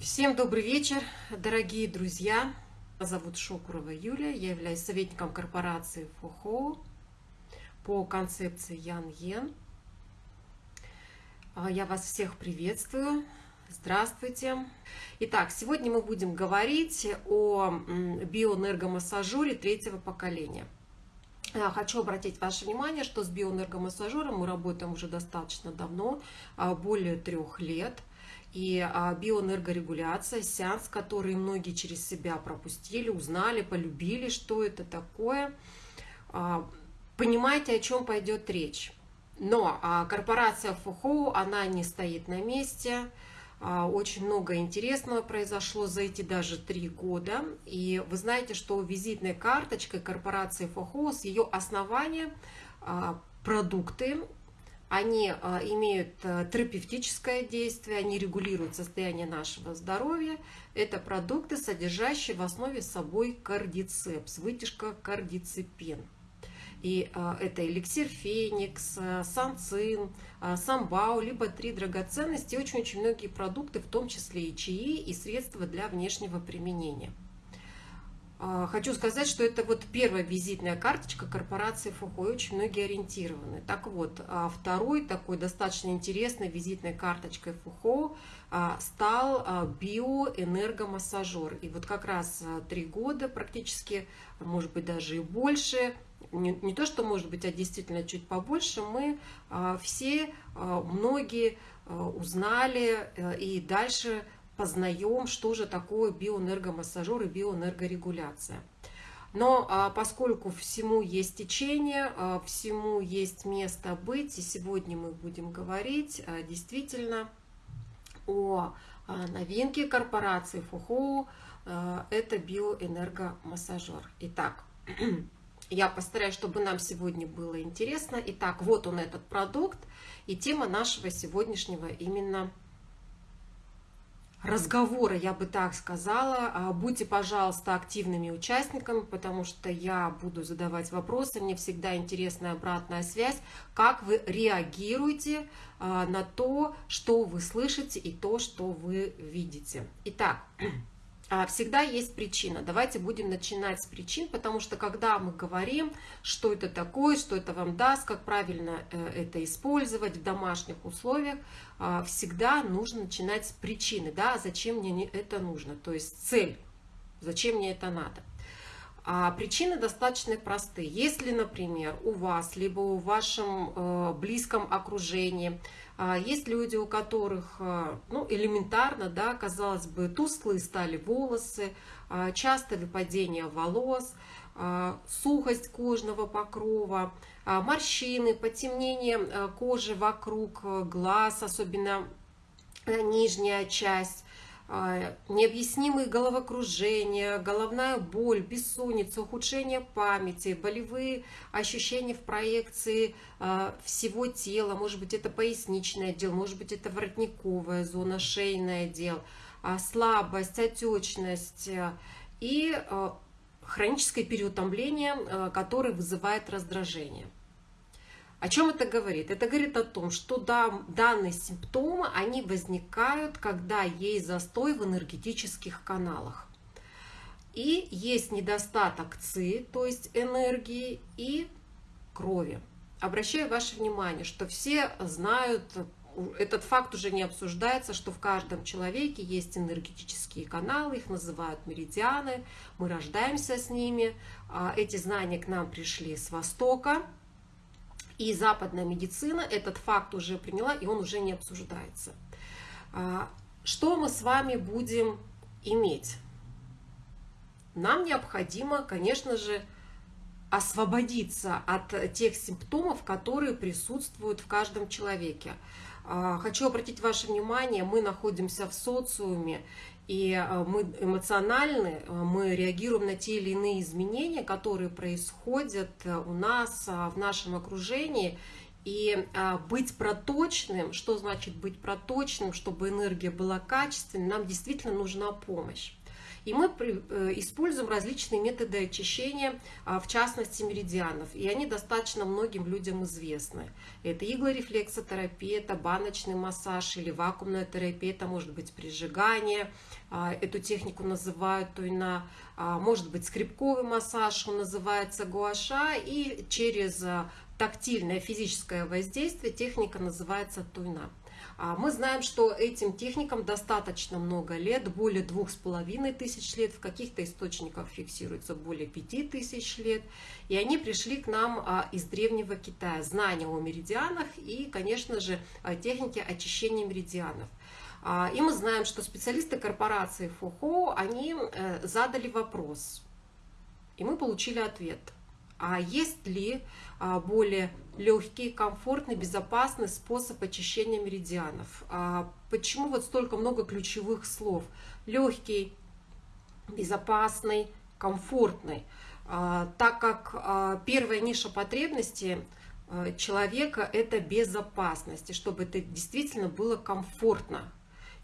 Всем добрый вечер, дорогие друзья. Меня зовут Шокурова Юлия, я являюсь советником корпорации ФОХО по концепции Ян Йен. А, я вас всех приветствую. Здравствуйте. Итак, сегодня мы будем говорить о биоэнергомассажере третьего поколения. А, хочу обратить ваше внимание, что с биоэнергомассажером мы работаем уже достаточно давно, а, более трех лет – и а, биоэнергорегуляция, сеанс, который многие через себя пропустили, узнали, полюбили, что это такое. А, понимаете, о чем пойдет речь. Но а, корпорация ФУХО, она не стоит на месте. Очень много интересного произошло за эти даже три года. И вы знаете, что визитной карточкой корпорации ФОХО с ее основания продукты они а, имеют а, терапевтическое действие, они регулируют состояние нашего здоровья. Это продукты, содержащие в основе собой кардицепс, вытяжка кардицепин. И а, это эликсир феникс, санцин, самбау, либо три драгоценности, очень-очень многие продукты, в том числе и чаи, и средства для внешнего применения. А, хочу сказать, что это вот первая визитная карточка корпорации Фухо, и очень многие ориентированы. Так вот, а, второй такой достаточно интересной визитной карточкой Фухо а, стал биоэнергомассажер. И вот как раз три года практически, может быть даже и больше, не, не то что может быть, а действительно чуть побольше, мы все, многие узнали э, и дальше познаем, что же такое биоэнергомассажер и биоэнергорегуляция. Но а, поскольку всему есть течение, а, всему есть место быть, и сегодня мы будем говорить а, действительно о а, новинке корпорации ФУХО, а, это биоэнергомассажер. Итак, я постараюсь, чтобы нам сегодня было интересно. Итак, вот он этот продукт, и тема нашего сегодняшнего именно разговора, я бы так сказала. А, будьте, пожалуйста, активными участниками, потому что я буду задавать вопросы. Мне всегда интересна обратная связь, как вы реагируете а, на то, что вы слышите и то, что вы видите. Итак, а, всегда есть причина. Давайте будем начинать с причин, потому что когда мы говорим, что это такое, что это вам даст, как правильно э, это использовать в домашних условиях, всегда нужно начинать с причины, да, зачем мне это нужно, то есть цель, зачем мне это надо. А причины достаточно простые. Если, например, у вас, либо у вашем э, близком окружении а, есть люди, у которых э, ну, элементарно, да, казалось бы, тусклые стали волосы, часто выпадение волос, э, сухость кожного покрова, э, морщины, потемнение кожи вокруг глаз, особенно нижняя часть, а, необъяснимые головокружения, головная боль, бессонница, ухудшение памяти, болевые ощущения в проекции а, всего тела, может быть, это поясничный отдел, может быть, это воротниковая зона, шейный отдел, а, слабость, отечность и хроническое переутомление, которое вызывает раздражение. О чем это говорит? Это говорит о том, что да, данные симптомы, они возникают, когда есть застой в энергетических каналах. И есть недостаток ЦИ, то есть энергии, и крови. Обращаю ваше внимание, что все знают, этот факт уже не обсуждается, что в каждом человеке есть энергетические каналы, их называют меридианы, мы рождаемся с ними, а эти знания к нам пришли с Востока, и западная медицина этот факт уже приняла, и он уже не обсуждается. А, что мы с вами будем иметь? Нам необходимо, конечно же, освободиться от тех симптомов, которые присутствуют в каждом человеке. А, хочу обратить ваше внимание, мы находимся в социуме, и э, мы эмоциональны, э, мы реагируем на те или иные изменения, которые происходят э, у нас в нашем окружении. И быть проточным, что значит быть проточным, чтобы энергия была качественной, нам действительно нужна помощь. И мы используем различные методы очищения, в частности меридианов. И они достаточно многим людям известны. Это иглорефлексотерапия, это баночный массаж или вакуумная терапия, это может быть прижигание. Эту технику называют туйна. Может быть скрипковый массаж, он называется гуаша. И через тактильное физическое воздействие техника называется туйна. А мы знаем, что этим техникам достаточно много лет, более двух с половиной тысяч лет, в каких-то источниках фиксируется более пяти тысяч лет. И они пришли к нам а, из древнего Китая. Знания о меридианах и, конечно же, техники очищения меридианов. А, и мы знаем, что специалисты корпорации ФОХО, они э, задали вопрос, и мы получили ответ. А есть ли а, более легкий, комфортный, безопасный способ очищения меридианов. А, почему вот столько много ключевых слов? Легкий, безопасный, комфортный. А, так как первая ниша потребности человека – это безопасность, и чтобы это действительно было комфортно,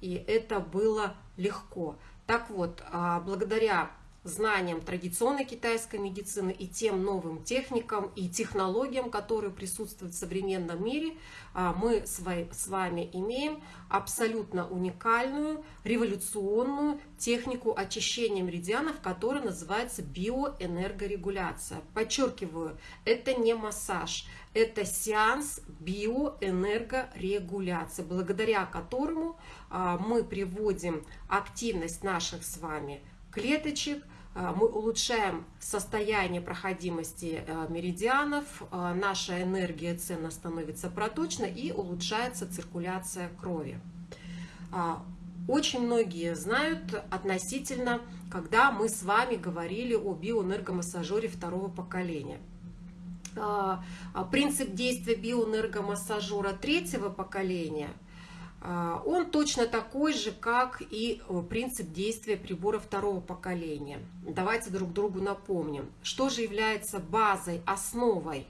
и это было легко. Так вот, благодаря знаниям традиционной китайской медицины и тем новым техникам и технологиям, которые присутствуют в современном мире, а, мы с вами имеем абсолютно уникальную, революционную технику очищения меридианов, которая называется биоэнергорегуляция. Подчеркиваю, это не массаж, это сеанс биоэнергорегуляции, благодаря которому а, мы приводим активность наших с вами клеточек, мы улучшаем состояние проходимости а, меридианов, а, наша энергия цена становится проточной и улучшается циркуляция крови. Очень многие знают относительно, когда мы с вами говорили о биоэнергомассажере второго поколения. Принцип действия биоэнергомассажера третьего поколения – а, он точно такой же, как и э, принцип действия прибора второго поколения. Давайте друг другу напомним, что же является базой, основой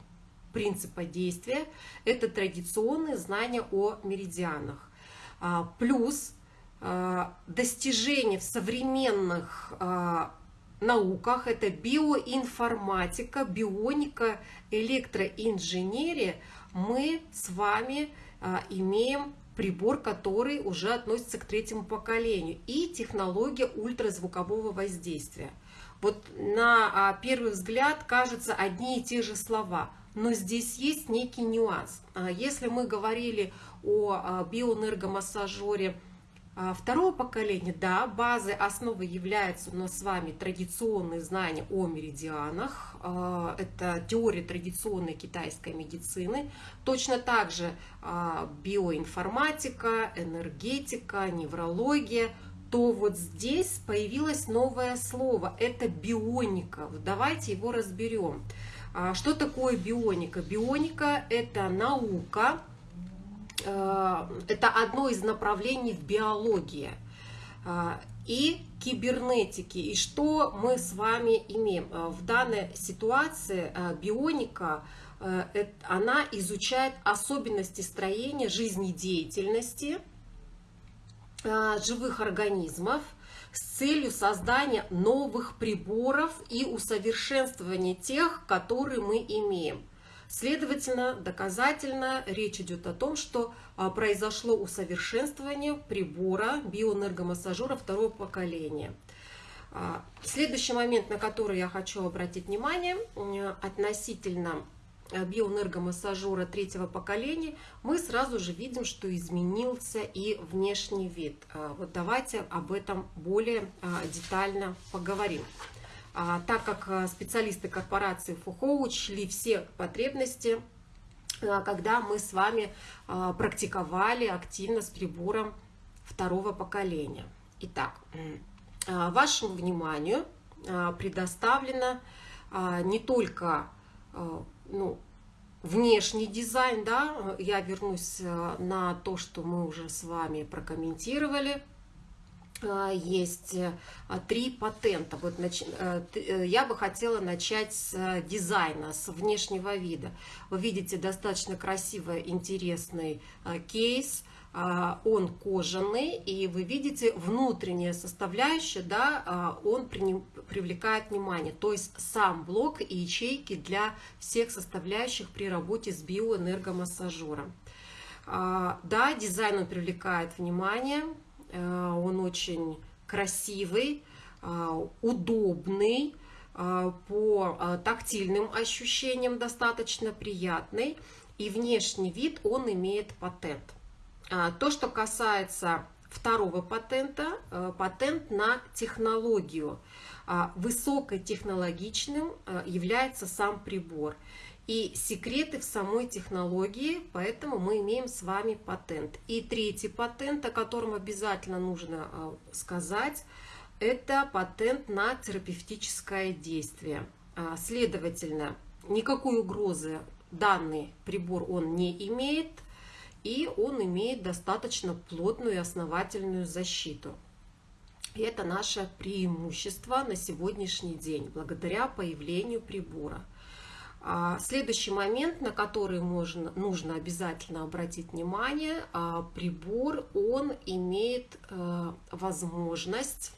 принципа действия. Это традиционные знания о меридианах. А, плюс а, достижения в современных науках, это биоинформатика, бионика, электроинженерия, мы с вами имеем прибор, который уже относится к третьему поколению, и технология ультразвукового воздействия. Вот на а, первый взгляд кажется одни и те же слова, но здесь есть некий нюанс. А, если мы говорили о а, биоэнергомассажере, второго поколения, да, базой основы являются у нас с вами традиционные знания о меридианах, а, это теория традиционной китайской медицины, точно так же а, биоинформатика, энергетика, неврология, то вот здесь появилось новое слово, это бионика. Давайте его разберем. Что такое бионика? Бионика – это наука, это одно из направлений в биологии э, и кибернетики. И что мы с вами имеем? Э, в данной ситуации бионика, она изучает особенности строения жизнедеятельности живых организмов с целью создания новых приборов и усовершенствования тех, которые мы имеем. Следовательно, доказательно речь идет о том, что а, произошло усовершенствование прибора биоэнергомассажера второго поколения. А, следующий момент, на который я хочу обратить внимание, относительно а, биоэнергомассажера третьего поколения, мы сразу же видим, что изменился и внешний вид. Вот давайте об этом более детально поговорим. А, так как э, специалисты корпорации ФУХО учли все потребности, э, когда мы с вами практиковали активно с прибором второго поколения. Итак, вашему вниманию предоставлено не только ну, внешний дизайн, да, я вернусь на то, что мы уже с вами прокомментировали, а, есть э, три патента. Вот э, э, я бы хотела начать с дизайна, с внешнего вида. Вы видите достаточно красивый, интересный кейс, а, он кожаный, и вы видите внутренняя составляющая, да, а, он привлекает внимание. То есть сам блок и ячейки для всех составляющих при работе с биоэнергомассажером. А, да, дизайн он привлекает внимание, он очень красивый, удобный, по тактильным ощущениям достаточно приятный, и внешний вид он имеет патент. То, что касается второго патента, э, патент на технологию. Высокотехнологичным э, является сам прибор. И секреты в самой технологии, поэтому мы имеем с вами патент. И третий патент, о котором обязательно нужно э, сказать, это патент на терапевтическое действие. А, следовательно, никакой угрозы данный прибор он не имеет – и он имеет достаточно плотную и основательную защиту. И это наше преимущество на сегодняшний день, благодаря появлению прибора. А, следующий момент, на который можно, нужно обязательно обратить внимание, а, прибор, он имеет э, возможность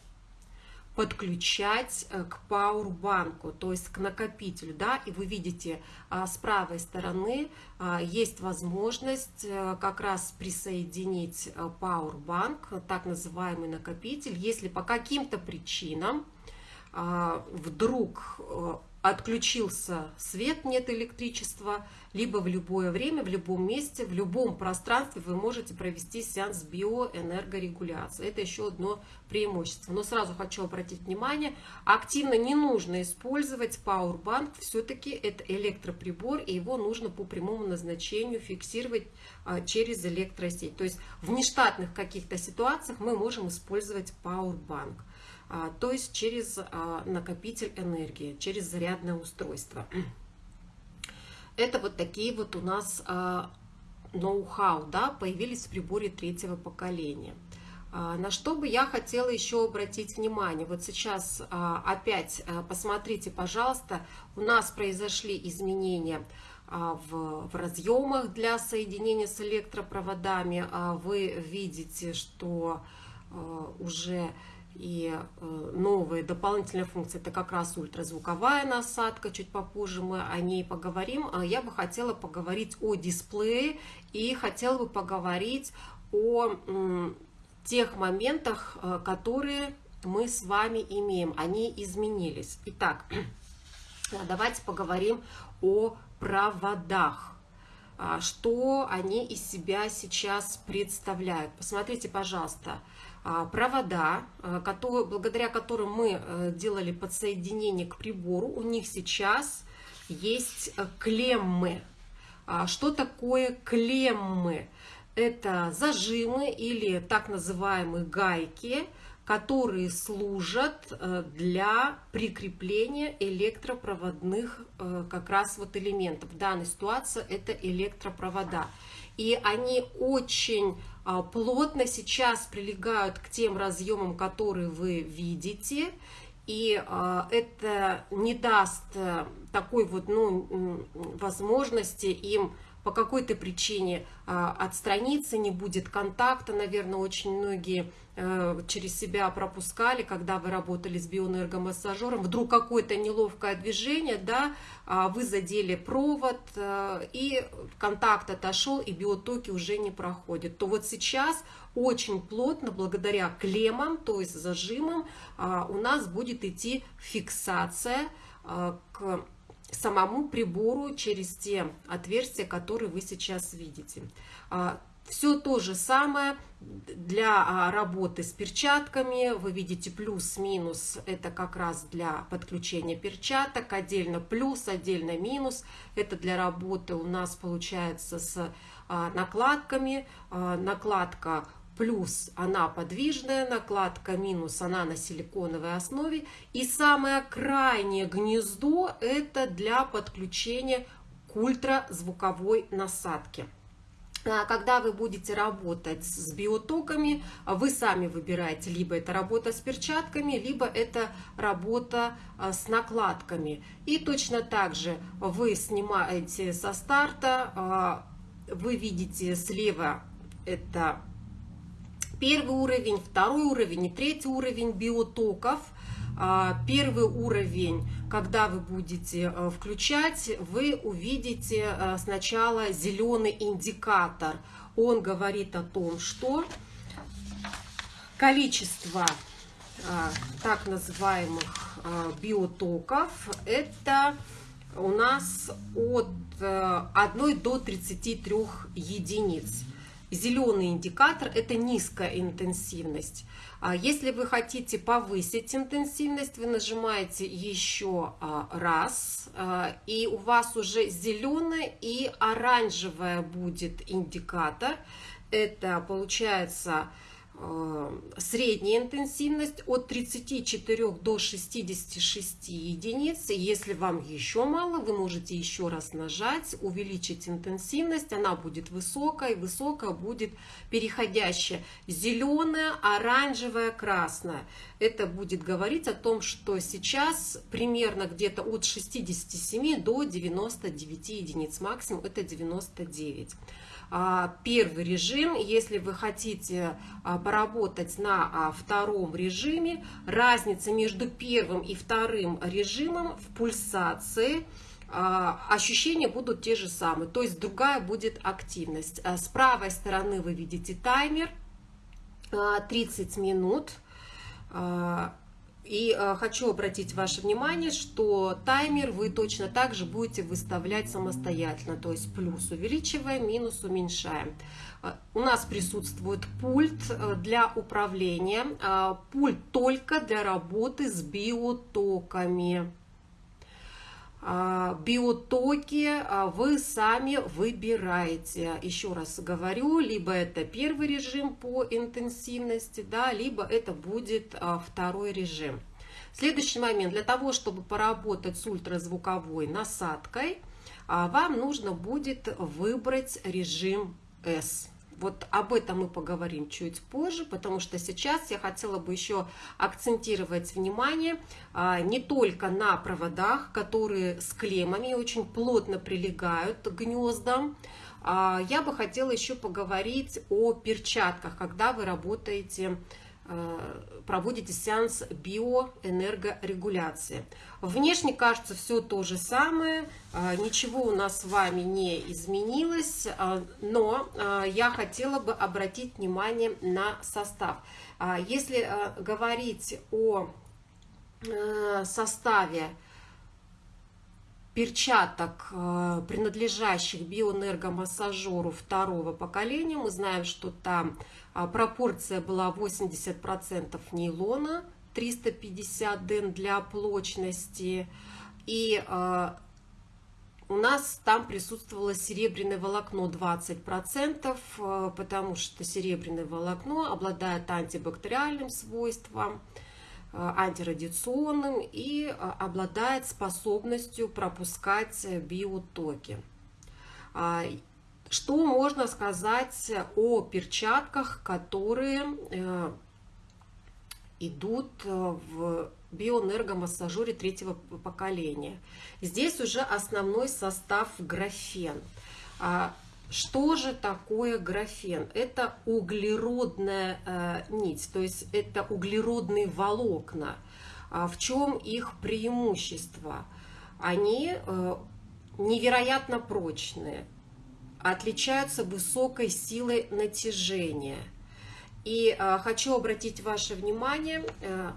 подключать э, к пауэрбанку, то есть к накопителю, да, и вы видите а, с правой стороны есть возможность э, как раз присоединить пауэрбанк, так называемый накопитель, если по каким-то причинам вдруг отключился свет, нет электричества, либо в любое время, в любом месте, в любом пространстве вы можете провести сеанс биоэнергорегуляции. Это еще одно преимущество. Но сразу хочу обратить внимание, активно не нужно использовать Powerbank, все-таки это электроприбор, и его нужно по прямому назначению фиксировать а, через электросеть. То есть в нештатных каких-то ситуациях мы можем использовать Powerbank. А, то есть через а, накопитель энергии, через зарядное устройство. Это вот такие вот у нас а, ноу-хау, да, появились в приборе третьего поколения. На что бы я хотела еще обратить внимание. Вот сейчас опять посмотрите, пожалуйста, у нас произошли изменения в, в разъемах для соединения с электропроводами. Вы видите, что уже и э, новые дополнительные функции, это как раз ультразвуковая насадка, чуть попозже мы о ней поговорим. А я бы хотела поговорить о дисплее и хотела бы поговорить о тех моментах, э, которые мы с вами имеем. Они изменились. Итак, давайте поговорим о проводах а, что они из себя сейчас представляют. Посмотрите, пожалуйста, а, провода, а, которые, благодаря которым мы э, делали подсоединение к прибору, у них сейчас есть э, клеммы. А, что такое клеммы? Это зажимы или так называемые гайки, которые служат э, для прикрепления электропроводных как раз вот элементов. В данной ситуации это электропровода. И они очень а, плотно сейчас прилегают к тем разъемам, которые вы видите, и а, это не даст э, такой вот ну, возможности им по какой-то причине а, отстраниться, не будет контакта, наверное, очень многие через себя пропускали, когда вы работали с биоэнергомассажером, вдруг какое-то неловкое движение, да, а, вы задели провод, э, и контакт отошел, и биотоки уже не проходят, то вот сейчас очень плотно, благодаря клеммам, то есть зажимам, а, у нас будет идти фиксация к самому прибору через те отверстия, которые вы сейчас видите. А, Все то же самое для а, работы с перчатками. Вы видите плюс-минус, это как раз для подключения перчаток. Отдельно плюс, отдельно минус. Это для работы у нас получается с а, накладками. Накладка плюс она подвижная накладка, минус она на силиконовой основе. И самое крайнее гнездо это для подключения к ультразвуковой насадке. А когда вы будете работать с биотоками, вы сами выбираете, либо это работа с перчатками, либо это работа а, с накладками. И точно так же вы снимаете со старта, а, вы видите слева это первый уровень, второй уровень и третий уровень биотоков. А, первый уровень, когда вы будете э, включать, вы увидите э, сначала зеленый индикатор. Он говорит о том, что количество а, так называемых биотоков это у нас от 1 э, до 33 единиц. Зеленый индикатор – это низкая интенсивность. А если вы хотите повысить интенсивность, вы нажимаете еще а, раз, а, и у вас уже зеленая и оранжевая будет индикатор. Это получается средняя интенсивность от 34 до 66 единиц. Если вам еще мало, вы можете еще раз нажать, увеличить интенсивность, она будет высокая, высокая будет переходящая зеленая, оранжевая, красная. Это будет говорить о том, что сейчас примерно где-то от 67 до 99 единиц, максимум это 99. А, первый режим. Если вы хотите а, поработать на а, втором режиме, разница между первым и вторым режимом в пульсации ощущения будут те же самые, то есть другая будет активность. С правой стороны вы видите таймер 30 минут. И э, хочу обратить ваше внимание, что таймер вы точно так же будете выставлять самостоятельно, то есть плюс увеличиваем, минус уменьшаем. Э, у нас присутствует пульт э, для управления, э, пульт только для работы с биотоками. Э, биотоки э, вы сами выбираете. Еще раз говорю, либо это первый режим по интенсивности, да, либо это будет э, второй режим. Следующий момент. Для того, чтобы поработать с ультразвуковой насадкой, вам нужно будет выбрать режим S. Вот об этом мы поговорим чуть позже, потому что сейчас я хотела бы еще акцентировать внимание а, не только на проводах, которые с клеммами очень плотно прилегают к гнездам, а, я бы хотела еще поговорить о перчатках, когда вы работаете проводите сеанс биоэнергорегуляции. Внешне кажется все то же самое, э, ничего у нас с вами не изменилось, э, но я хотела бы обратить внимание на состав. Если говорить о составе перчаток, принадлежащих биоэнергомассажеру второго поколения, мы знаем, что там пропорция была 80% нейлона, 350 ден для плочности. И а, у нас там присутствовало серебряное волокно 20%, а, потому что серебряное волокно обладает антибактериальным свойством, антирадиационным и обладает способностью пропускать биотоки. Что можно сказать о перчатках, которые э, идут э, в биоэнергомассажере третьего поколения? Здесь уже основной состав графен. А что же такое графен? Это углеродная э, нить, то есть это углеродные волокна. А в чем их преимущество? Они невероятно прочные, отличаются высокой силой натяжения. И э, хочу обратить ваше внимание, э,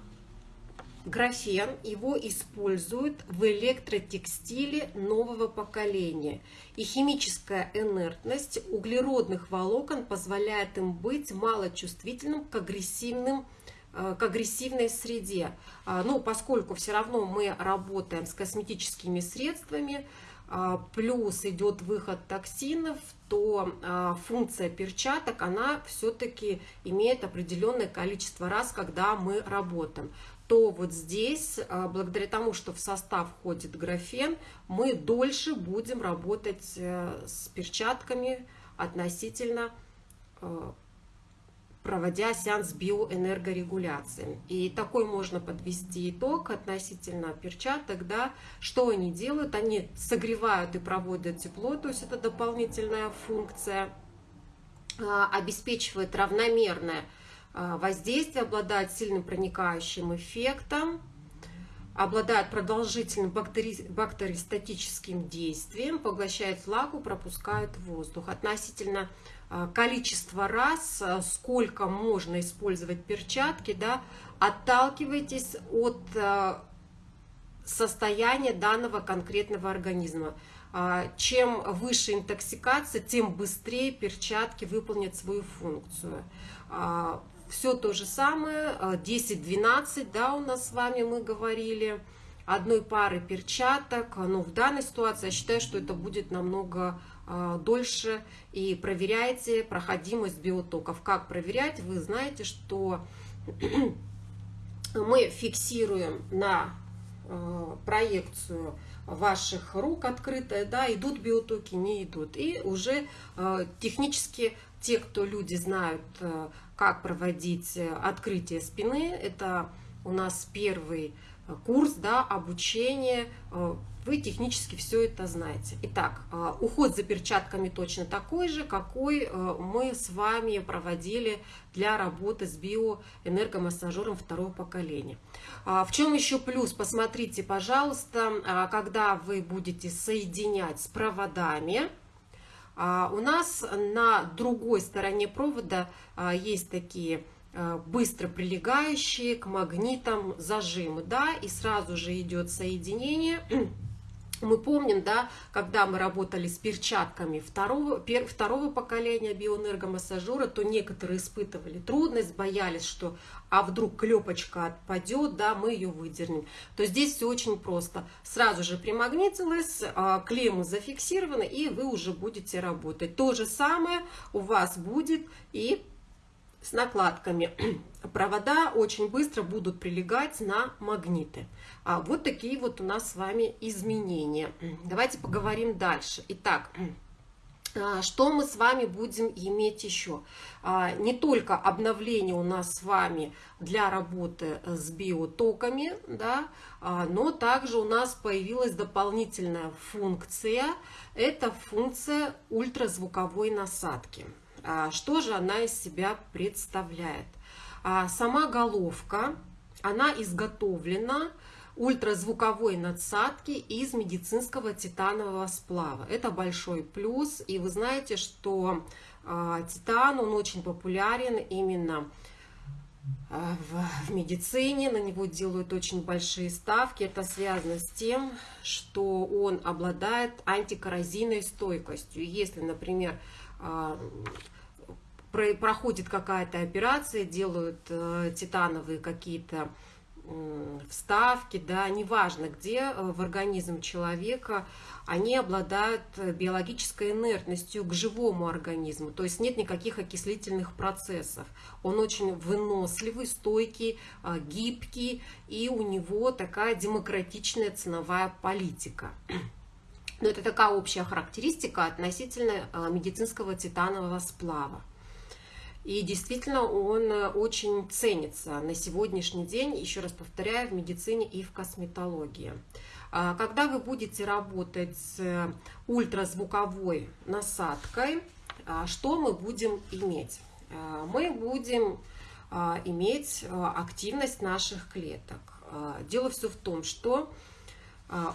графен, его используют в электротекстиле нового поколения. И химическая инертность углеродных волокон позволяет им быть малочувствительным к агрессивным э, к агрессивной среде. Ну, поскольку все равно мы работаем с косметическими средствами, а, плюс идет выход токсинов, то а, функция перчаток, она все-таки имеет определенное количество раз, когда мы работаем. То вот здесь, а, благодаря тому, что в состав входит графен, мы дольше будем работать э, с перчатками относительно э, проводя сеанс биоэнергорегуляции. И такой можно подвести итог относительно перчаток, да, что они делают, они согревают и проводят тепло, то есть это дополнительная функция. обеспечивает равномерное воздействие, обладает сильным проникающим эффектом, обладает продолжительным бактери... бактериостатическим действием, поглощает влагу, пропускает воздух. Относительно э, количества раз, э, сколько можно использовать перчатки, да, отталкивайтесь от э, состояния данного конкретного организма. Чем выше интоксикация, тем быстрее перчатки выполнят свою функцию все то же самое, 10-12, э, да, у нас с вами мы говорили, одной пары перчаток, но в данной ситуации я считаю, что это будет намного дольше, и проверяйте проходимость биотоков. Как проверять? Вы знаете, что мы фиксируем на э, проекцию ваших рук открытая, да, идут биотоки, не идут. И уже э, технически те, кто люди знают, как проводить открытие спины, это у нас первый курс, да, обучение, вы технически все это знаете. Итак, уход за перчатками точно такой же, какой мы с вами проводили для работы с биоэнергомассажером второго поколения. В чем еще плюс? Посмотрите, пожалуйста, когда вы будете соединять с проводами, а, у нас на другой стороне провода а, есть такие а, быстро прилегающие к магнитам зажимы, да, и сразу же идет соединение мы помним, да, когда мы работали с перчатками второго, пер, второго поколения биоэнергомассажера, то некоторые испытывали трудность, боялись, что а вдруг клепочка отпадет, да, мы ее выдернем. То здесь все очень просто. Сразу же примагнитилось, а, клеммы зафиксированы, и вы уже будете работать. То же самое у вас будет и с накладками. Провода очень быстро будут прилегать на магниты. А вот такие вот у нас с вами изменения. Давайте поговорим дальше. Итак, а, что мы с вами будем иметь еще? А, не только обновление у нас с вами для работы с биотоками, да, а, но также у нас появилась дополнительная функция. Это функция ультразвуковой насадки. Что же она из себя представляет? Сама головка, она изготовлена ультразвуковой надсадки из медицинского титанового сплава. Это большой плюс. И вы знаете, что э, титан, он очень популярен именно в, медицине. На него делают очень большие ставки. Это связано с тем, что он обладает антикоррозийной стойкостью. Если, например, проходит какая-то операция, делают э, титановые какие-то вставки, да, неважно где э, в организм человека, они обладают э, биологической инертностью к живому организму, то есть нет никаких окислительных процессов. Он очень выносливый, стойкий, гибкий, и у него такая демократичная ценовая политика. Но это такая общая характеристика относительно медицинского титанового сплава. И действительно он э, очень ценится на сегодняшний день, еще раз повторяю, в медицине и в косметологии. А, когда вы будете работать с э, ультразвуковой насадкой, а, что мы будем иметь? А, мы будем иметь активность наших клеток. Дело все в том, что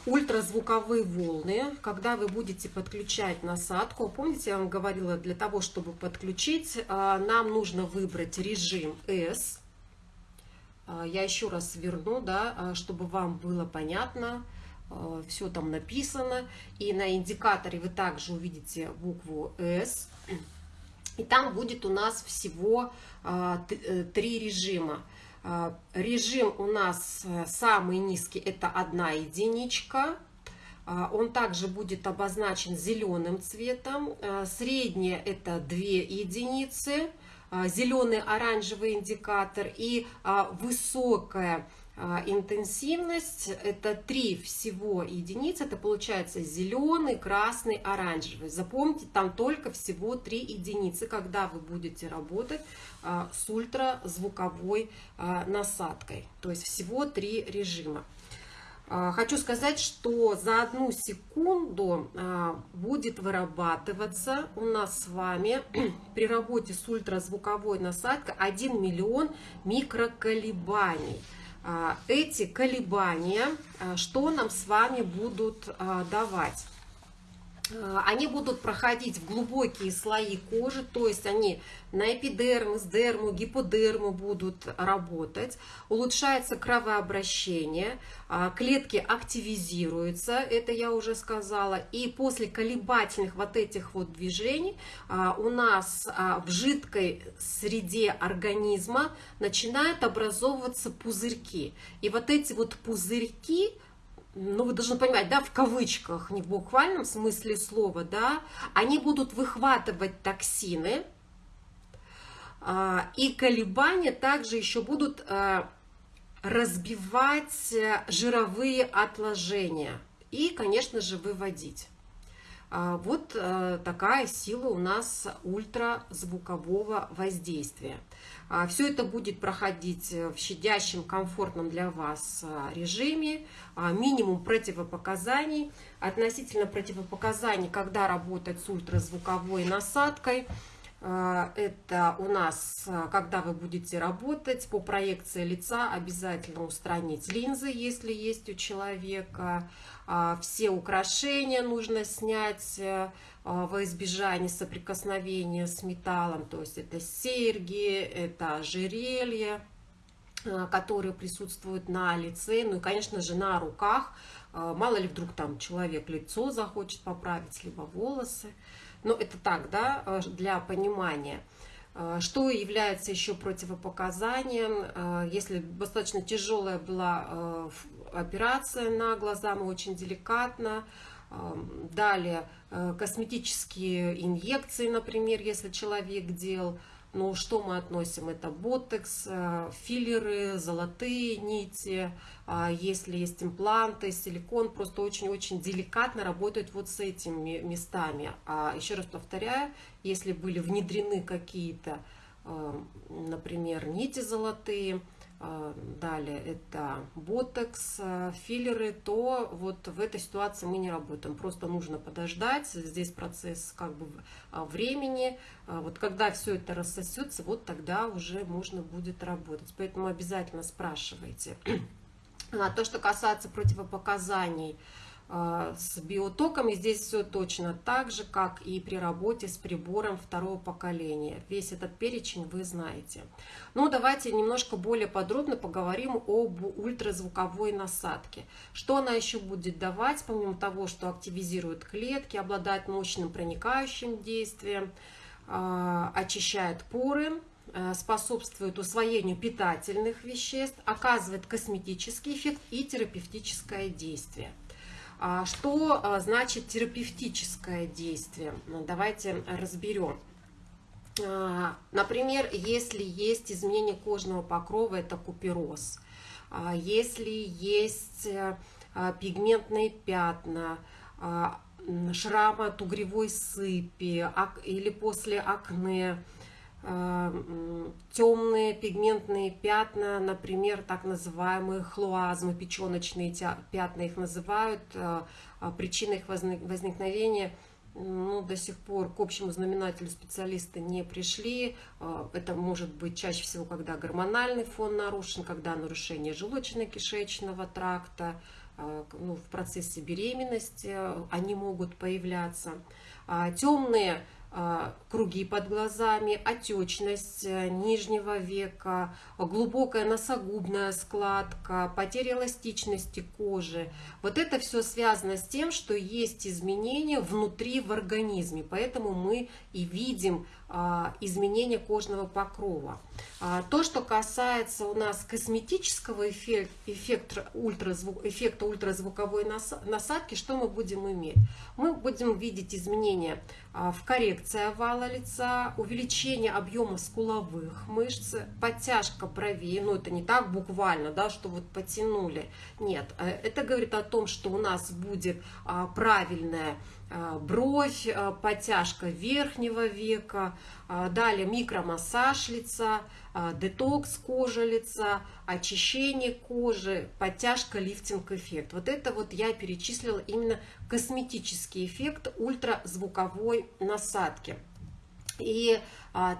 ультразвуковые волны, когда вы будете подключать насадку. Помните, я вам говорила, для того, чтобы подключить, а, нам нужно выбрать режим S. А, я еще раз верну, да, чтобы вам было понятно, все там написано. И на индикаторе вы также увидите букву S. И там будет у нас всего э, три режима. А, режим у нас э, самый низкий, это одна единичка. А, он также будет обозначен зеленым цветом. А, среднее это две единицы. Зеленый оранжевый индикатор и высокая а, интенсивность это три всего единицы, это получается зеленый, красный, оранжевый. Запомните, там только всего три единицы, когда вы будете работать а, с ультразвуковой а, насадкой. То есть всего три режима. А, хочу сказать, что за одну секунду а, будет вырабатываться у нас с вами при работе с ультразвуковой насадкой 1 миллион микроколебаний. А, эти колебания, что нам с вами будут давать? Э, они будут проходить в глубокие слои кожи, то есть они на эпидермус, дерму, гиподерму будут работать, улучшается кровообращение, а, клетки активизируются, это я уже сказала, и после колебательных вот этих вот движений а, у нас а, в жидкой среде организма начинают образовываться пузырьки, и вот эти вот пузырьки, ну, вы должны понимать, да, в кавычках, не в буквальном смысле слова, да, они будут выхватывать токсины, а, и колебания также еще будут а, разбивать жировые отложения и, конечно же, выводить. А, вот э, такая сила у нас ультразвукового воздействия. А, Все это будет проходить э, в щадящем, комфортном для вас э, режиме, а, минимум противопоказаний. Относительно противопоказаний, когда работать с ультразвуковой насадкой – а, это у нас, а, когда вы будете работать по проекции лица, обязательно устранить линзы, если есть у человека. А, все украшения нужно снять во избежание соприкосновения с металлом. То есть это серьги, это ожерелье, которые присутствуют на лице. Ну и, конечно же, на руках. Мало ли вдруг там человек лицо захочет поправить, либо волосы. Ну, это так, да, э, для понимания. Э, что является еще противопоказанием, э, если достаточно тяжелая была операция на глаза, мы очень деликатно. Далее, косметические инъекции, например, если человек делал, ну, что мы относим? Это ботекс, э, филлеры, золотые нити, а если есть импланты, силикон, просто очень-очень деликатно работают вот с этими местами. А еще раз повторяю, если были внедрены какие-то, э, например, нити золотые, далее это ботекс, а, филлеры, то вот в этой ситуации мы не работаем. Просто нужно подождать, здесь процесс как бы а, времени. Вот когда все это рассосется, вот тогда уже можно будет работать. Поэтому обязательно спрашивайте. А то, что касается противопоказаний, с биотоками здесь все точно так же, как и при работе с прибором второго поколения. Весь этот перечень вы знаете. Ну, давайте немножко более подробно поговорим об ультразвуковой насадке. Что она еще будет давать, помимо того, что активизирует клетки, обладает мощным проникающим действием, а, очищает поры, а, способствует усвоению питательных веществ, оказывает косметический эффект и терапевтическое действие. А что а, значит терапевтическое действие? Ну, давайте разберем. А, например, если есть изменение кожного покрова, это купероз. Если есть э, пигментные пятна, шрамы от угревой сыпи или после акне, темные пигментные пятна, например, так называемые хлуазмы, печеночные пятна их называют, э, а причиной их возникновения ну, до сих пор к общему знаменателю специалисты не пришли. Э, это может быть чаще всего, когда гормональный фон нарушен, когда нарушение желудочно-кишечного тракта, э, ну, в процессе беременности они могут появляться. А темные круги под глазами, отечность э, нижнего века, глубокая носогубная складка, потеря эластичности кожи. Вот это все связано с тем, что есть изменения внутри в организме, поэтому мы и видим а, изменения кожного покрова. А, то, что касается у нас косметического эффекта, эффекта, ультразвук, эффекта ультразвуковой насадки, что мы будем иметь? Мы будем видеть изменения а, в коррекции овала лица, увеличение объема скуловых мышц, подтяжка бровей, ну это не так буквально, да, что вот потянули, нет, э, это говорит о том, что у нас будет правильная бровь, э, подтяжка верхнего века, э, далее микромассаж лица, детокс кожи лица, очищение кожи, подтяжка, лифтинг эффект. Вот это вот я перечислила именно косметический эффект ультразвуковой насадки. И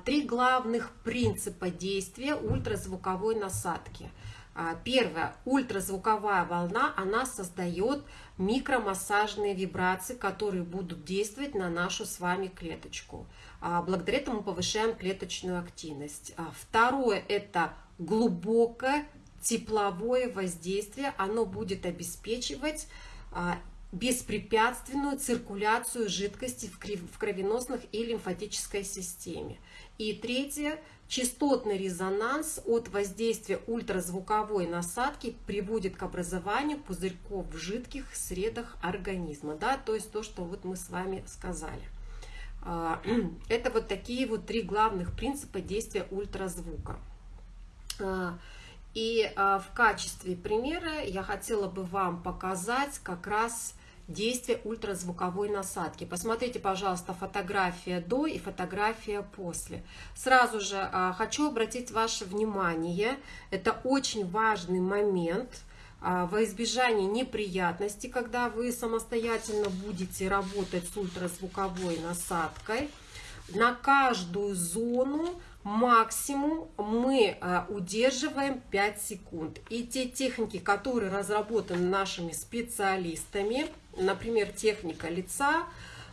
три главных принципа действия ультразвуковой насадки. А, первое, ультразвуковая волна, она создает микромассажные вибрации, которые будут действовать на нашу с вами клеточку. А, благодаря этому повышаем клеточную активность. А, второе – это глубокое тепловое воздействие. Оно будет обеспечивать беспрепятственную циркуляцию жидкости в кровеносных и лимфатической системе. И третье – Частотный резонанс от воздействия ультразвуковой насадки приводит к образованию пузырьков в жидких средах организма. Да? То есть то, что вот мы с вами сказали. А, это вот такие вот три главных принципа действия ультразвука. А, и а, в качестве примера я хотела бы вам показать как раз действие ультразвуковой насадки. Посмотрите, пожалуйста, фотография до и фотография после. Сразу же а, хочу обратить ваше внимание, это очень важный момент а, во избежание неприятностей, когда вы самостоятельно будете работать с ультразвуковой насадкой. На каждую зону максимум мы а, удерживаем 5 секунд. И те техники, которые разработаны нашими специалистами, например, техника лица,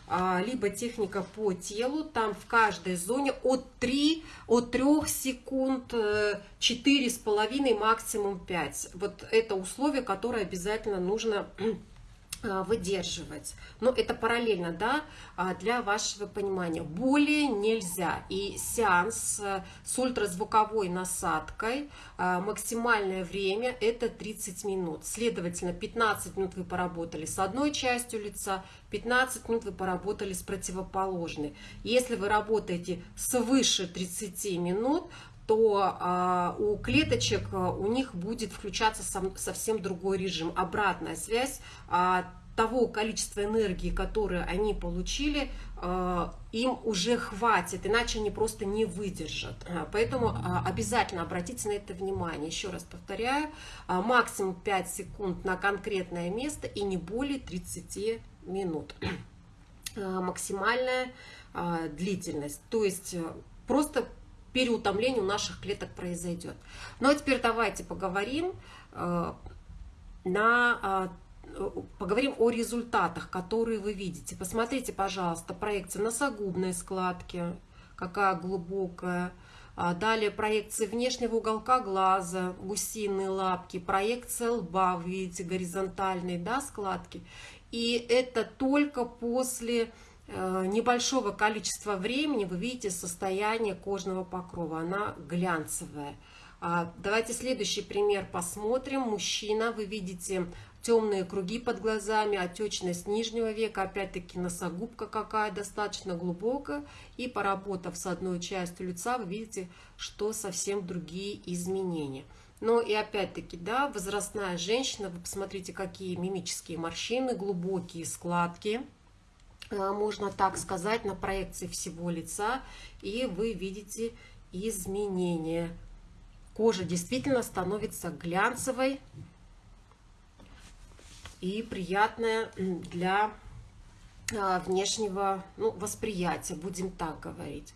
а, либо техника по телу, там в каждой зоне от 3, от 3 секунд, 4,5, э, максимум 5. Вот это условие, которое обязательно нужно выдерживать. Но это параллельно, да, а, для вашего понимания. Более нельзя. И сеанс э, с ультразвуковой насадкой, а, максимальное время это 30 минут. Следовательно, 15 минут вы поработали с одной частью лица, 15 минут вы поработали с противоположной. Если вы работаете свыше 30 минут, то а, у клеточек а, у них будет включаться совсем другой режим. Обратная связь а, того количества энергии, которое они получили, им уже хватит, иначе они просто не выдержат. Поэтому обязательно обратите на это внимание. Еще раз повторяю, максимум 5 секунд на конкретное место и не более 30 минут. Максимальная длительность. То есть э, просто переутомление у наших клеток произойдет. Ну а теперь давайте поговорим э, на э, поговорим о результатах, которые вы видите. Посмотрите, пожалуйста, проекция носогубной складки, какая глубокая. А далее проекция внешнего уголка глаза, гусиные лапки, проекция лба, вы видите, горизонтальные да, складки. И это только после небольшого количества времени вы видите состояние кожного покрова, она глянцевая. А, давайте следующий пример посмотрим. Мужчина, вы видите темные круги под глазами, отечность нижнего века, опять-таки носогубка какая достаточно глубокая. И поработав с одной частью лица, вы видите, что совсем другие изменения. Но и опять-таки, да, возрастная женщина, вы посмотрите, какие мимические морщины, глубокие складки. Э, можно так сказать, на проекции всего лица, и вы видите изменения. Кожа действительно становится глянцевой и приятная для э, внешнего ну, восприятия, будем так говорить.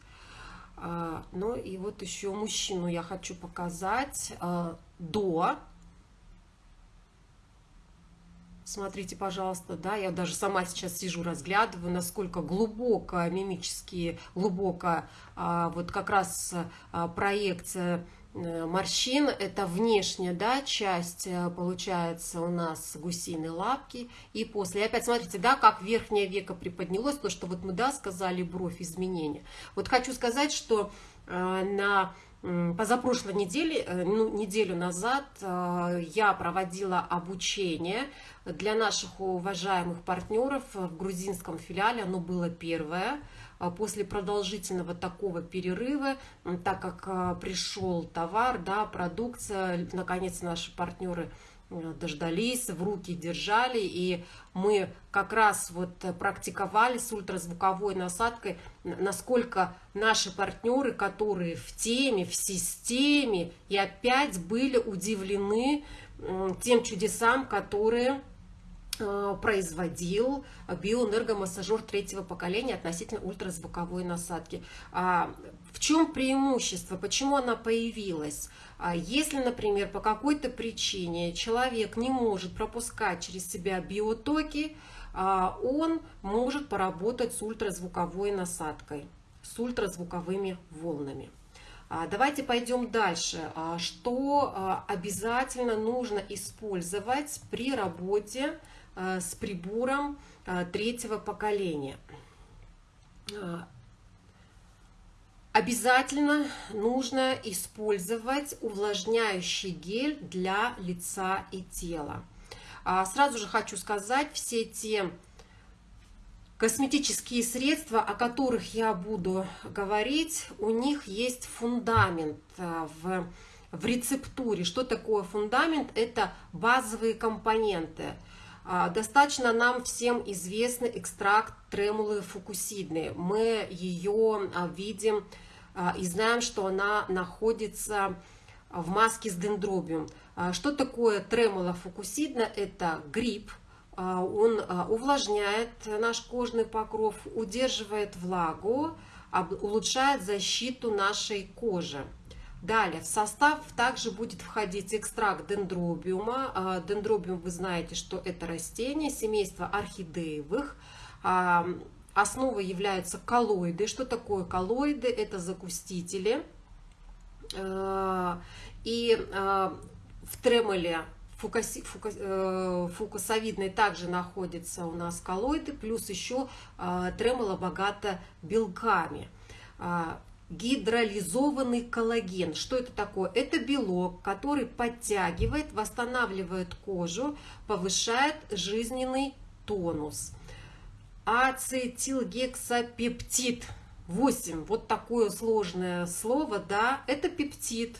Э, ну и вот еще мужчину я хочу показать до Смотрите, пожалуйста, да, я даже сама сейчас сижу, разглядываю, насколько глубоко, мимически глубоко, а, вот как раз а, проекция э, морщин, это внешняя, да, часть, э, получается, у нас гусиные лапки, и после, опять смотрите, да, как верхнее веко приподнялось, то, что вот мы, да, сказали, бровь, изменения. Вот хочу сказать, что э, на позапрошлой неделе, э, ну, неделю назад э, я проводила обучение для наших уважаемых партнеров в грузинском филиале. Оно было первое. А после продолжительного такого перерыва, так как э, пришел товар, да, продукция, наконец наши партнеры э, дождались, в руки держали, и мы как раз вот практиковали с ультразвуковой насадкой, насколько наши партнеры, которые в теме, в системе, и опять были удивлены тем чудесам, которые Э, производил биоэнергомассажер третьего поколения относительно ультразвуковой насадки. А, в чем преимущество? Почему она появилась? А, если, например, по какой-то причине человек не может пропускать через себя биотоки, а, он может поработать с ультразвуковой насадкой, с ультразвуковыми волнами. Давайте пойдем дальше. Что обязательно нужно использовать при работе с прибором третьего поколения. Обязательно нужно использовать увлажняющий гель для лица и тела. А сразу же хочу сказать, все те косметические средства, о которых я буду говорить, у них есть фундамент в, в рецептуре. Что такое фундамент? Это базовые компоненты – а, достаточно нам всем известный экстракт тремулы фукусидны. Мы ее а, видим а, и знаем, что она находится в маске с дендробиум. Что такое тремула фукусидна? Это гриб. Он увлажняет наш кожный покров, удерживает влагу, улучшает защиту нашей кожи. Далее, в состав также будет входить экстракт дендробиума. А, дендробиум, вы знаете, что это растение, семейство орхидеевых. А, основой являются коллоиды. Что такое коллоиды? Это закустители. А, и в тремоле э, фукусовидной также находятся у нас коллоиды, плюс еще тремоло богато белками гидролизованный коллаген. Что это такое? Это белок, который подтягивает, восстанавливает кожу, повышает жизненный тонус. Ацетилгексапептид 8. Вот такое сложное слово, да, это пептид.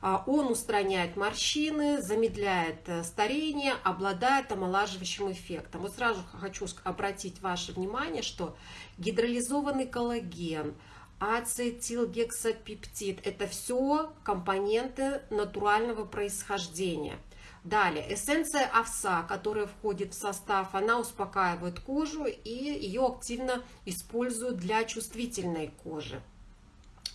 А, он устраняет морщины, замедляет э, старение, обладает омолаживающим эффектом. Вот сразу хочу обратить ваше внимание, что гидролизованный коллаген – ацетилгексапептид. Это все компоненты натурального происхождения. Далее, эссенция овса, которая входит в состав, она успокаивает кожу и ее активно используют для чувствительной кожи.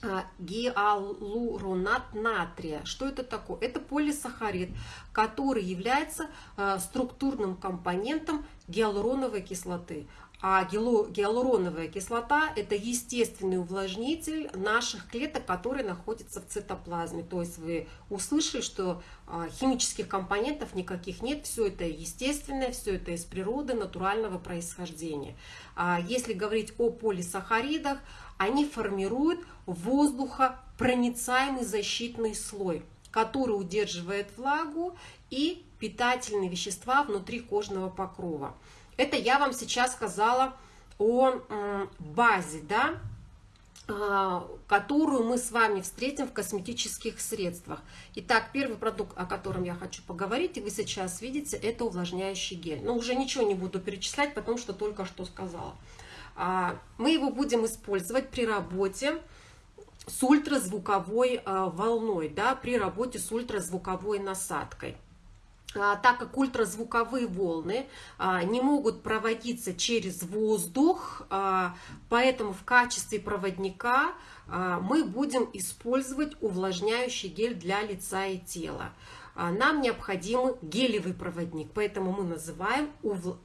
А, гиалуронат натрия. Что это такое? Это полисахарид, который является а, структурным компонентом гиалуроновой кислоты. А гиалуроновая кислота – это естественный увлажнитель наших клеток, которые находятся в цитоплазме. То есть вы услышали, что а, химических компонентов никаких нет, все это естественное, все это из природы, натурального происхождения. А если говорить о полисахаридах, они формируют воздухопроницаемый защитный слой, который удерживает влагу и питательные вещества внутри кожного покрова. Это я вам сейчас сказала о базе, да, а, которую мы с вами встретим в косметических средствах. Итак, первый продукт, о котором я хочу поговорить, и вы сейчас видите, это увлажняющий гель. Но уже ничего не буду перечислять, потому что только что сказала. А, мы его будем использовать при работе с ультразвуковой а, волной, да, при работе с ультразвуковой насадкой. А, так как ультразвуковые волны а, не могут проводиться через воздух, а, поэтому в качестве проводника мы будем использовать увлажняющий гель для лица и тела. Нам необходим гелевый проводник, поэтому мы называем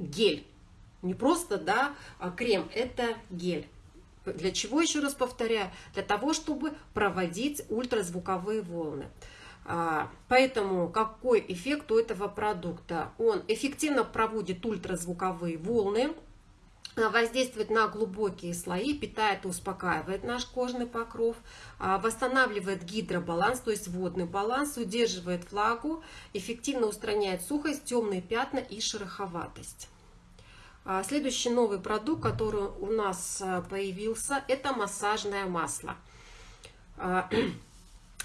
гель. Не просто да, крем, это гель. Для чего, еще раз повторяю? Для того, чтобы проводить ультразвуковые волны. А, поэтому какой эффект у этого продукта? Он эффективно проводит ультразвуковые волны, а, воздействует на глубокие слои, питает и успокаивает наш кожный покров, а, восстанавливает гидробаланс, то есть водный баланс, удерживает влагу, эффективно устраняет сухость, темные пятна и шероховатость. Следующий новый продукт, который у нас появился, это массажное масло.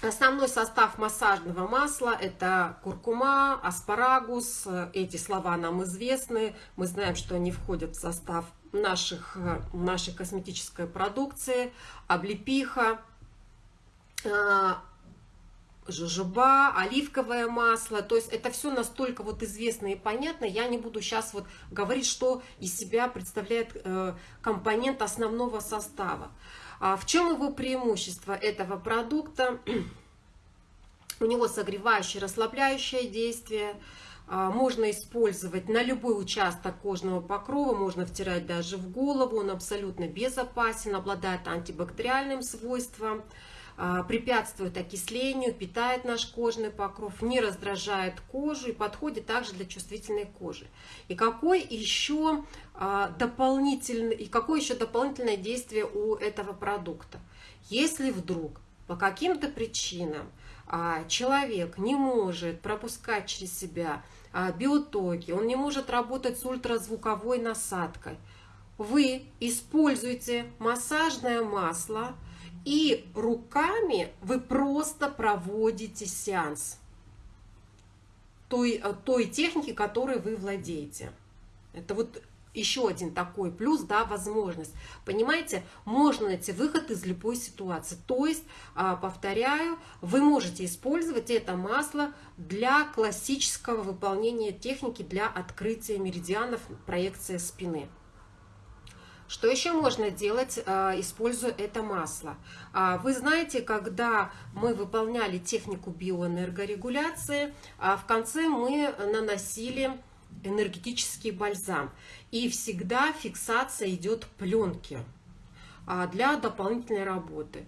Основной состав массажного масла – это куркума, аспарагус. Эти слова нам известны. Мы знаем, что они входят в состав наших, нашей косметической продукции. Облепиха, э, жожоба, оливковое масло. То есть это все настолько вот известно и понятно. Я не буду сейчас вот говорить, что из себя представляет э, компонент основного состава. А в чем его преимущество этого продукта? У него согревающее, расслабляющее действие. А, можно использовать на любой участок кожного покрова, можно втирать даже в голову. Он абсолютно безопасен, обладает антибактериальным свойством препятствует окислению, питает наш кожный покров, не раздражает кожу и подходит также для чувствительной кожи. И какой еще а, дополнительный, и какое еще дополнительное действие у этого продукта? Если вдруг по каким-то причинам а, человек не может пропускать через себя биотоки, он не может работать с ультразвуковой насадкой, вы используете массажное масло, и руками вы просто проводите сеанс той, той техники, которой вы владеете. Это вот еще один такой плюс, да, возможность. Понимаете, можно найти выход из любой ситуации. То есть, а, повторяю, вы можете использовать это масло для классического выполнения техники для открытия меридианов проекции спины. Что еще можно делать, а, используя это масло? А, вы знаете, когда мы выполняли технику биоэнергорегуляции, а, в конце мы наносили энергетический бальзам. И всегда фиксация идет пленки для дополнительной работы.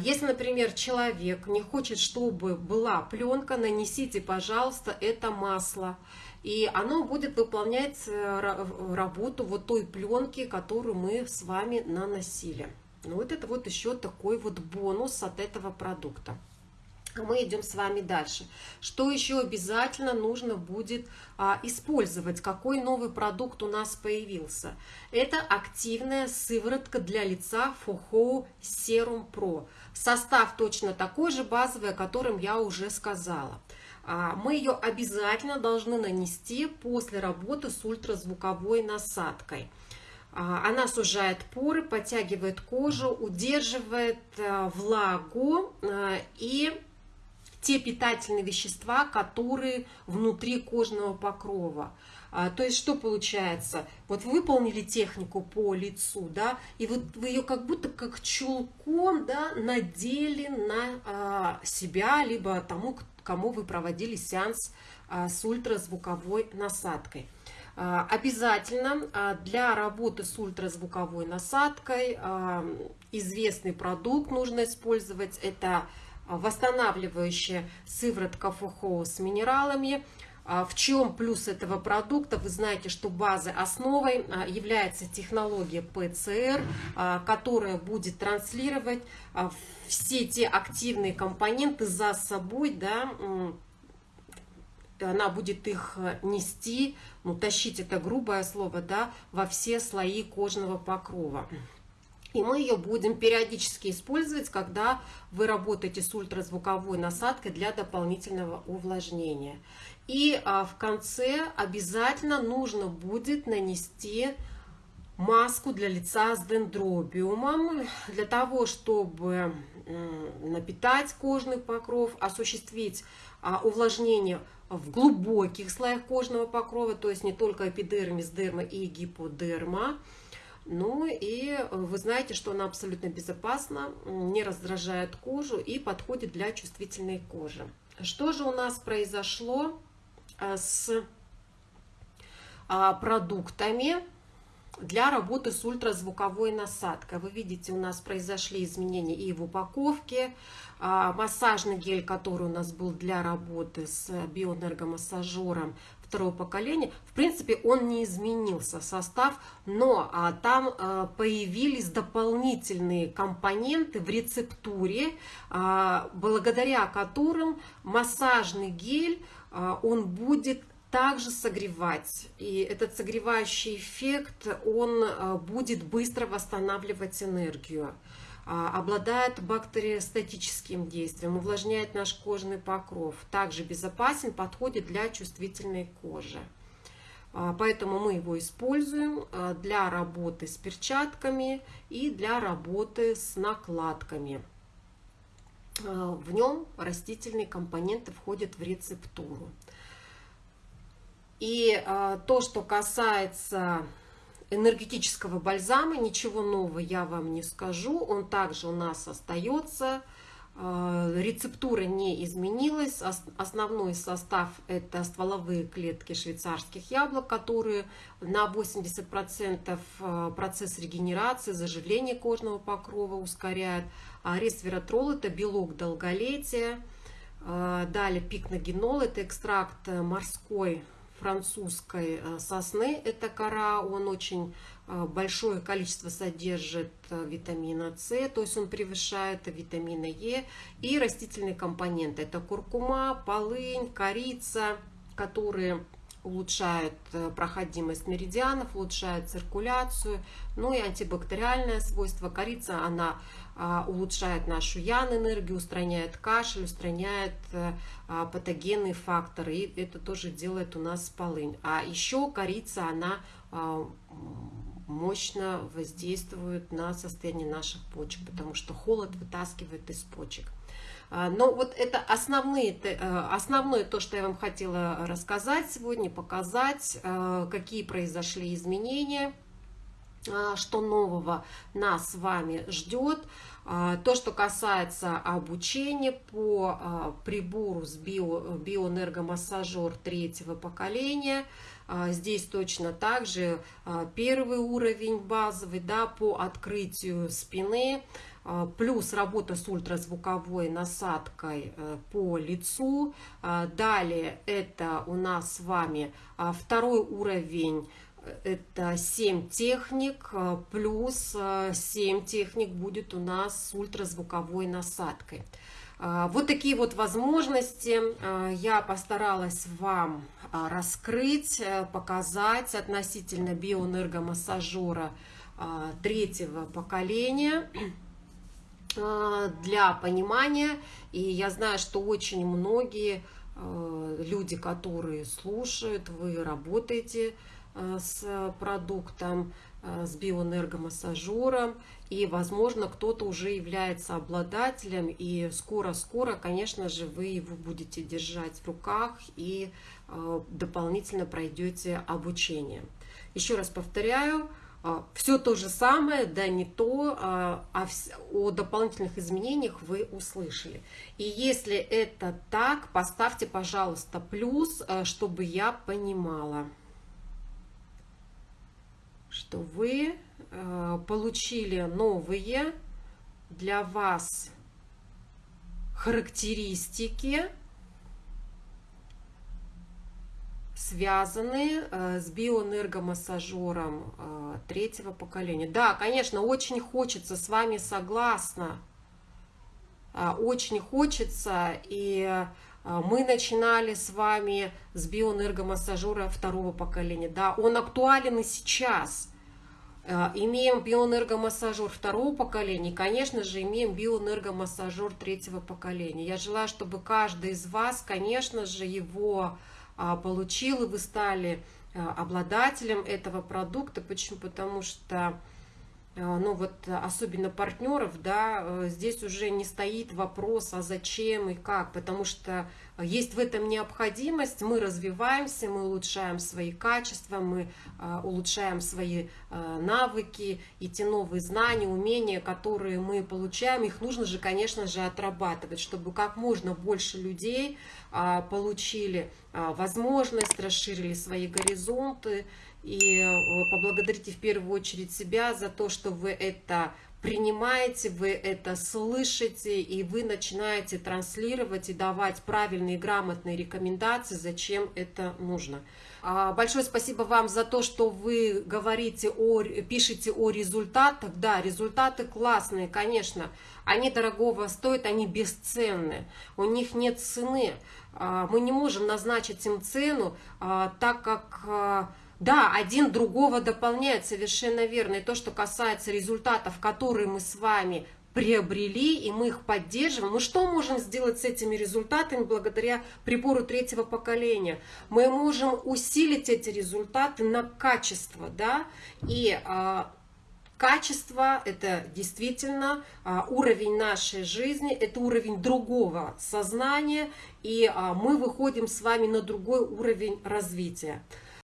Если, например, человек не хочет, чтобы была пленка, нанесите, пожалуйста, это масло и оно будет выполнять э, работу вот той пленки, которую мы с вами наносили. Ну, вот это вот еще такой вот бонус от этого продукта. Мы идем с вами дальше. Что еще обязательно нужно будет а, использовать? Какой новый продукт у нас появился? Это активная сыворотка для лица Фухоу Serum Pro. Состав точно такой же базовый, о котором я уже сказала. А, мы ее обязательно должны нанести после работы с ультразвуковой насадкой. А, она сужает поры, подтягивает кожу, удерживает э, влагу э, и те питательные вещества, которые внутри кожного покрова. А, то есть что получается? Вот выполнили технику по лицу, да, и вот вы ее как будто как чулком, да, надели на себя, либо тому, кому вы проводили сеанс а, с ультразвуковой насадкой. А, обязательно а, для работы с ультразвуковой насадкой известный продукт нужно использовать. Это восстанавливающая сыворотка ФОХО с минералами. В чем плюс этого продукта? Вы знаете, что базой основой является технология ПЦР, которая будет транслировать все те активные компоненты за собой, да, она будет их нести, ну, тащить это грубое слово, да, во все слои кожного покрова. И мы ее будем периодически использовать, когда вы работаете с ультразвуковой насадкой для дополнительного увлажнения. И а, в конце обязательно нужно будет нанести маску для лица с дендробиумом, для того, чтобы напитать кожный покров, осуществить а, увлажнение в глубоких слоях кожного покрова, то есть не только эпидермис, дерма и гиподерма, ну и э, вы знаете, что она абсолютно безопасна, не раздражает кожу и подходит для чувствительной кожи. Что же у нас произошло с а, продуктами для работы с ультразвуковой насадкой? Вы видите, у нас произошли изменения и в упаковке, а, массажный гель, который у нас был для работы с биоэнергомассажером, второго поколения, в принципе, он не изменился, состав, но а, там а, появились дополнительные компоненты в рецептуре, а, благодаря которым массажный гель, а, он будет также согревать. И этот согревающий эффект, он а, будет быстро восстанавливать энергию. обладает бактериостатическим действием, увлажняет наш кожный покров, также безопасен, подходит для чувствительной кожи. Поэтому мы его используем для работы с перчатками и для работы с накладками. В нем растительные компоненты входят в рецептуру. И то, что касается энергетического бальзама, ничего нового я вам не скажу. Он также у нас остается. Э, рецептура не изменилась. Основной состав это стволовые клетки швейцарских яблок, которые на 80% э, процесс регенерации, заживления кожного покрова ускоряют. А ресвератрол это белок долголетия. Э, далее пикногенол это экстракт морской французской э, сосны. Это кора, он очень э, большое количество содержит э, витамина С, то есть он превышает витамина Е. И растительные компоненты. Это куркума, полынь, корица, которые улучшают проходимость меридианов, улучшают циркуляцию, ну и антибактериальное свойство. Корица, она улучшает нашу ян-энергию, устраняет кашель, устраняет э, а, патогенные факторы. И это тоже делает у нас полынь. А еще корица, она а, мощно воздействует на состояние наших почек, потому что холод вытаскивает из почек. Но вот это основные, э, основное то, что я вам хотела рассказать сегодня, показать, э, какие произошли изменения – а, что нового нас с вами ждет. А, то, что касается обучения по а, прибору с био, биоэнергомассажер третьего поколения, здесь точно так же первый уровень базовый да, по открытию спины, плюс работа с ультразвуковой насадкой э, по лицу. Далее это у нас с вами второй уровень это 7 техник, э, плюс 7 э, техник будет у нас с ультразвуковой насадкой. Э, вот такие вот возможности я постаралась вам раскрыть, показать относительно биоэнергомассажера третьего поколения для понимания. И я знаю, что очень многие люди, которые слушают, вы работаете с продуктом, э, с биоэнергомассажером, и, возможно, кто-то уже является обладателем, и скоро-скоро, конечно же, вы его будете держать в руках и э, дополнительно пройдете обучение. Еще раз повторяю, все то же самое, да не то, а о дополнительных изменениях вы услышали. И если это так, поставьте, пожалуйста, плюс, чтобы я понимала что вы э, получили новые для вас характеристики, связанные э, с биоэнергомассажером э, третьего поколения. Да, конечно, очень хочется, с вами согласна, очень хочется, и мы начинали с вами с биоэнергомассажера второго поколения. Да, он актуален и сейчас. Э, имеем биоэнергомассажер второго поколения, конечно же, имеем биоэнергомассажер третьего поколения. Я желаю, чтобы каждый из вас, конечно же, его а, получил, и вы стали обладателем этого продукта. Почему? Потому что ну вот особенно партнеров, да, э, здесь уже не стоит вопрос, а зачем и как, потому что есть в этом необходимость, мы развиваемся, мы улучшаем свои качества, мы э, улучшаем свои навыки, и те новые знания, умения, которые мы получаем, их нужно же, конечно же, отрабатывать, чтобы как можно больше людей получили возможность, расширили свои горизонты, и э, поблагодарите в первую очередь себя за то, что вы это принимаете, вы это слышите, и вы начинаете транслировать и давать правильные грамотные рекомендации, зачем это нужно. А, большое спасибо вам за то, что вы говорите о, пишете о результатах. Да, результаты классные, конечно. Они дорогого стоят, они бесценны. У них нет цены. А, мы не можем назначить им цену, а, так как да, один другого дополняет, совершенно верно. И то, что касается результатов, которые мы с вами приобрели, и мы их поддерживаем. Мы что можем сделать с этими результатами благодаря прибору третьего поколения? Мы можем усилить эти результаты на качество, да, и а, Качество – это действительно а, уровень нашей жизни, это уровень другого сознания, и а, мы выходим с вами на другой уровень развития.